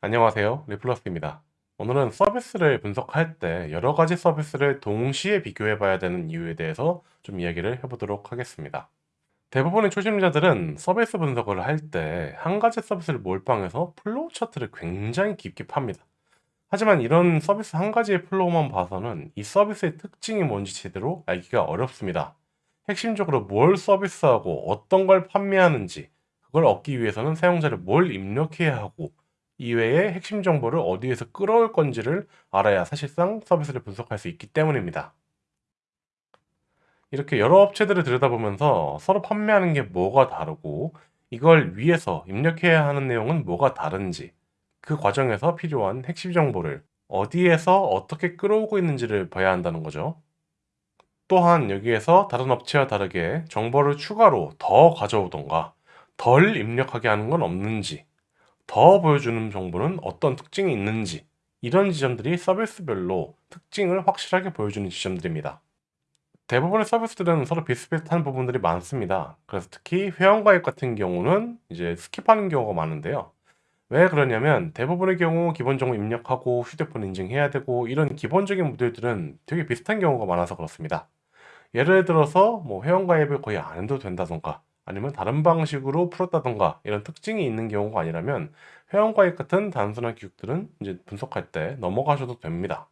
안녕하세요. 리플러스입니다. 오늘은 서비스를 분석할 때 여러 가지 서비스를 동시에 비교해 봐야 되는 이유에 대해서 좀 이야기를 해보도록 하겠습니다. 대부분의 초심자들은 서비스 분석을 할 때 한 가지 서비스를 몰빵해서 flow chart를 굉장히 깊게 팝니다. 하지만 이런 서비스 한 가지의 flow만 봐서는 이 서비스의 특징이 뭔지 제대로 알기가 어렵습니다. 핵심적으로 뭘 서비스하고 어떤 걸 판매하는지 그걸 얻기 위해서는 사용자를 뭘 입력해야 하고 이외의 핵심 정보를 어디에서 끌어올 건지를 알아야 사실상 서비스를 분석할 수 있기 때문입니다. 이렇게 여러 업체들을 들여다보면서 서로 판매하는 게 뭐가 다르고 이걸 위해서 입력해야 하는 내용은 뭐가 다른지 그 과정에서 필요한 핵심 정보를 어디에서 어떻게 끌어오고 있는지를 봐야 한다는 거죠. 또한 여기에서 다른 업체와 다르게 정보를 추가로 더 가져오던가 덜 입력하게 하는 건 없는지 더 보여주는 정보는 어떤 특징이 있는지 이런 지점들이 서비스별로 특징을 확실하게 보여주는 지점들입니다. 대부분의 서비스들은 서로 비슷비슷한 부분들이 많습니다. 그래서 특히 회원가입 같은 경우는 이제 skip하는 경우가 많은데요. 왜 그러냐면 대부분의 경우 기본적으로 입력하고 휴대폰 인증해야 되고 이런 기본적인 모델들은 되게 비슷한 경우가 많아서 그렇습니다. 예를 들어서 뭐 회원가입을 거의 안 해도 된다던가 아니면 다른 방식으로 풀었다던가 이런 특징이 있는 경우가 아니라면 회원가입 같은 단순한 기록들은 이제 분석할 때 넘어가셔도 됩니다.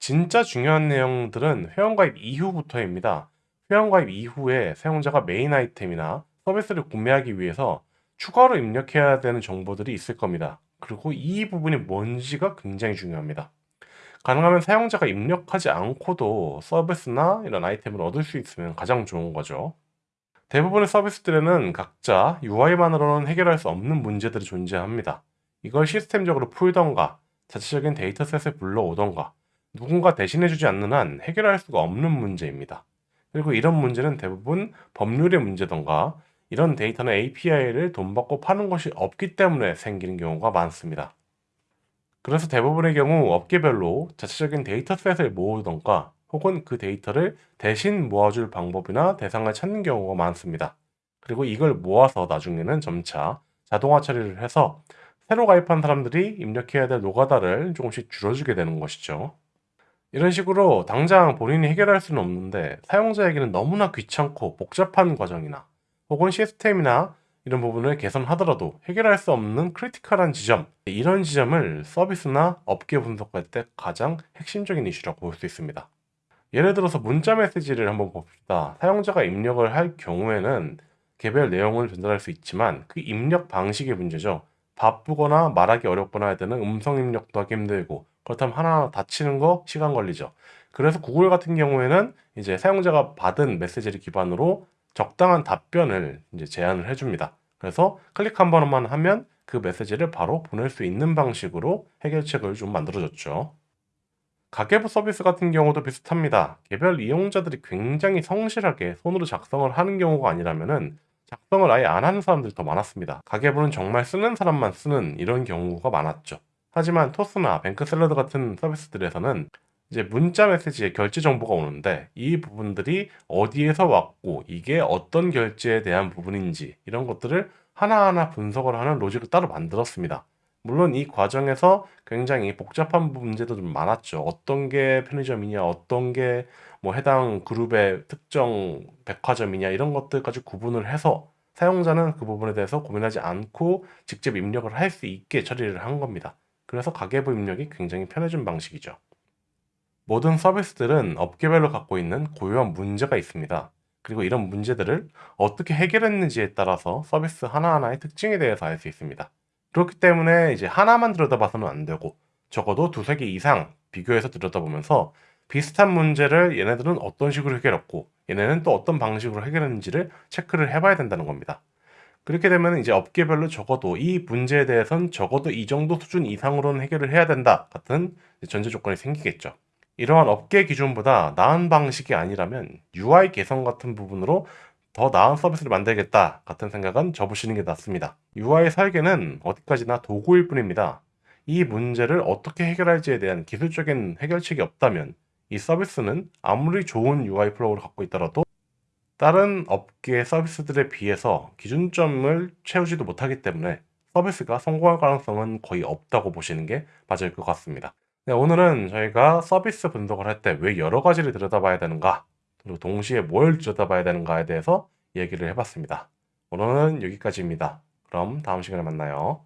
진짜 중요한 내용들은 회원가입 이후부터입니다. 회원가입 이후에 사용자가 메인 아이템이나 서비스를 구매하기 위해서 추가로 입력해야 되는 정보들이 있을 겁니다. 그리고 이 부분이 뭔지가 굉장히 중요합니다. 가능하면 사용자가 입력하지 않고도 서비스나 이런 아이템을 얻을 수 있으면 가장 좋은 거죠. 대부분의 서비스들에는 각자 UI만으로는 해결할 수 없는 문제들이 존재합니다. 이걸 시스템적으로 풀던가 자체적인 dataset을 불러오던가 누군가 대신해주지 않는 한 해결할 수가 없는 문제입니다. 그리고 이런 문제는 대부분 법률의 문제던가 이런 데이터는 API를 돈 받고 파는 것이 없기 때문에 생기는 경우가 많습니다. 그래서 대부분의 경우 업계별로 자체적인 dataset을 모으던가 혹은 그 데이터를 대신 모아줄 방법이나 대상을 찾는 경우가 많습니다. 그리고 이걸 모아서 나중에는 점차 자동화 처리를 해서 새로 가입한 사람들이 입력해야 될 노가다를 조금씩 줄여주게 되는 것이죠. 이런 식으로 당장 본인이 해결할 수는 없는데 사용자에게는 너무나 귀찮고 복잡한 과정이나 혹은 시스템이나 이런 부분을 개선하더라도 해결할 수 없는 critical한 지점 이런 지점을 서비스나 업계 분석할 때 가장 핵심적인 이슈라고 볼 수 있습니다. 예를 들어서 문자 메시지를 한번 봅시다. 사용자가 입력을 할 경우에는 개별 내용을 전달할 수 있지만 그 입력 방식의 문제죠. 바쁘거나 말하기 어렵거나 할 때는 음성 입력도 하기 힘들고 그렇다면 하나하나 다 치는 거 시간 걸리죠. 그래서 구글 같은 경우에는 이제 사용자가 받은 메시지를 기반으로 적당한 답변을 이제 제안을 해줍니다. 그래서 클릭 한 번만 하면 그 메시지를 바로 보낼 수 있는 방식으로 해결책을 좀 만들어줬죠. 가계부 서비스 같은 경우도 비슷합니다. 개별 이용자들이 굉장히 성실하게 손으로 작성을 하는 경우가 아니라면은 작성을 아예 안 하는 사람들이 더 많았습니다. 가계부는 정말 쓰는 사람만 쓰는 이런 경우가 많았죠. 하지만 토스나 뱅크샐러드 같은 서비스들에서는 이제 문자 메시지에 결제 정보가 오는데 이 부분들이 어디에서 왔고 이게 어떤 결제에 대한 부분인지 이런 것들을 하나하나 분석을 하는 로직을 따로 만들었습니다. 물론 이 과정에서 굉장히 복잡한 문제도 좀 많았죠. 어떤 게 편의점이냐, 어떤 게 뭐 해당 그룹의 특정 백화점이냐 이런 것들까지 구분을 해서 사용자는 그 부분에 대해서 고민하지 않고 직접 입력을 할 수 있게 처리를 한 겁니다. 그래서 가계부 입력이 굉장히 편해진 방식이죠. 모든 서비스들은 업계별로 갖고 있는 고유한 문제가 있습니다. 그리고 이런 문제들을 어떻게 해결했는지에 따라서 서비스 하나하나의 특징에 대해서 알 수 있습니다. 그렇기 때문에 이제 하나만 들여다봐서는 안 되고 적어도 두세 개 이상 비교해서 들여다보면서 비슷한 문제를 얘네들은 어떤 식으로 해결했고 얘네는 또 어떤 방식으로 해결했는지를 체크를 해봐야 된다는 겁니다. 그렇게 되면 이제 업계별로 적어도 이 문제에 대해선 적어도 이 정도 수준 이상으로는 해결을 해야 된다 같은 전제 조건이 생기겠죠. 이러한 업계 기준보다 나은 방식이 아니라면 UI 개선 같은 부분으로 더 나은 서비스를 만들겠다 같은 생각은 접으시는 게 낫습니다. UI 설계는 어디까지나 도구일 뿐입니다. 이 문제를 어떻게 해결할지에 대한 기술적인 해결책이 없다면 이 서비스는 아무리 좋은 UI flow를 갖고 있더라도 다른 업계 서비스들에 비해서 기준점을 채우지도 못하기 때문에 서비스가 성공할 가능성은 거의 없다고 보시는 게 맞을 것 같습니다. 네, 오늘은 저희가 서비스 분석을 할 때 왜 여러 가지를 들여다봐야 되는가, 그리고 동시에 뭘 들여다봐야 되는가에 대해서 얘기를 해봤습니다. 오늘은 여기까지입니다. 그럼 다음 시간에 만나요.